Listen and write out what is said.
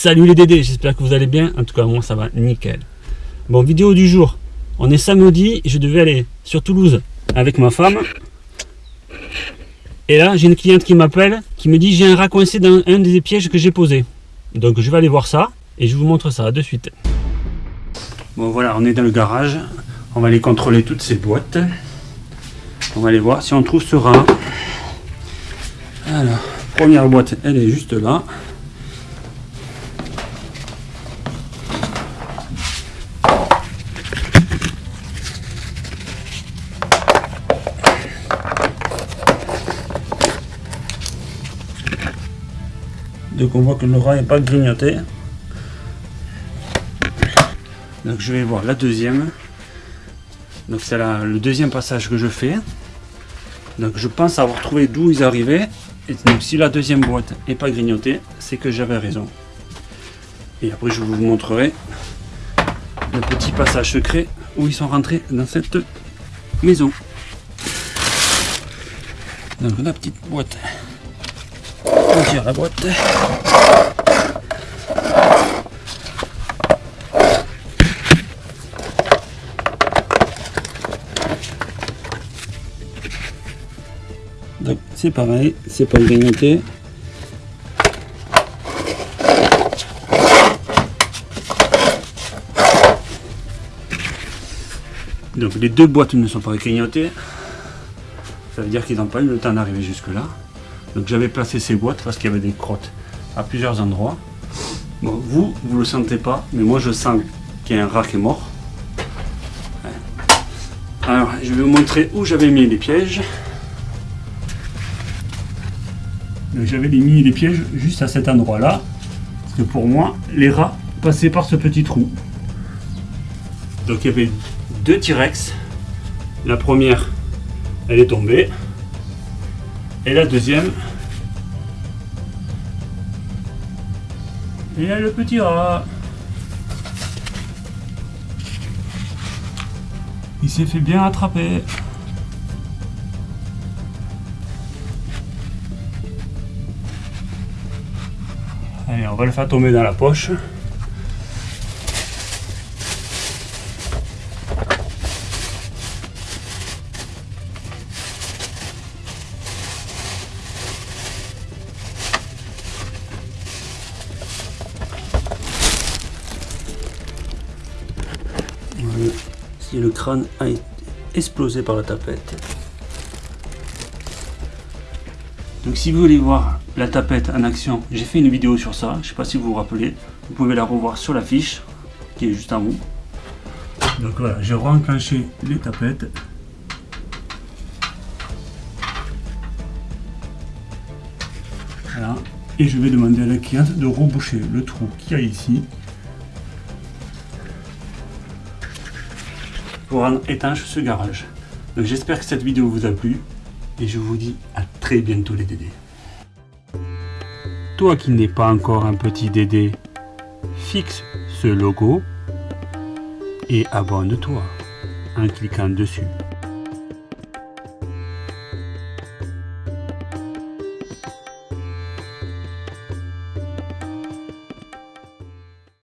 Salut les Dédés, j'espère que vous allez bien. En tout cas, moi ça va nickel. Bon, vidéo du jour. On est samedi, je devais aller sur Toulouse avec ma femme. Et là, j'ai une cliente qui m'appelle, qui me dit j'ai un rat coincé dans un des pièges que j'ai posé. Donc je vais aller voir ça et je vous montre ça de suite. Bon voilà, on est dans le garage. On va aller contrôler toutes ces boîtes. On va aller voir si on trouve ce rat. Alors, première boîte, elle est juste là. Donc on voit que le rat n'est pas grignoté. Donc je vais voir la deuxième. Donc c'est le deuxième passage que je fais. Donc je pense avoir trouvé d'où ils arrivaient. Et donc si la deuxième boîte n'est pas grignotée, c'est que j'avais raison. Et après je vous montrerai le petit passage secret où ils sont rentrés dans cette maison. Donc la petite boîte la boîte. C'est pareil, c'est pas grignoté. Donc les deux boîtes ne sont pas grignotées. Ça veut dire qu'ils n'ont pas eu le temps d'arriver jusque là. Donc j'avais placé ces boîtes parce qu'il y avait des crottes à plusieurs endroits. Bon, vous, vous ne le sentez pas, mais moi je sens qu'il y a un rat qui est mort. Alors, je vais vous montrer où j'avais mis les pièges. J'avais mis les pièges juste à cet endroit-là. Parce que pour moi, les rats passaient par ce petit trou. Donc il y avait deux T-Rex. La première, elle est tombée. Et la deuxième. Et là le petit rat. Il s'est fait bien attraper. Allez, on va le faire tomber dans la poche. Si le crâne a explosé par la tapette. Donc si vous voulez voir la tapette en action, j'ai fait une vidéo sur ça, je ne sais pas si vous vous rappelez, vous pouvez la revoir sur la fiche qui est juste en haut. Donc voilà, j'ai renclenché les tapettes. Voilà. Et je vais demander à la cliente de reboucher le trou qu'il y a ici pour rendre étanche ce garage. Donc j'espère que cette vidéo vous a plu et je vous dis à très bientôt les dédés. Toi qui n'es pas encore un petit dédé, fixe ce logo et abonne-toi en cliquant dessus.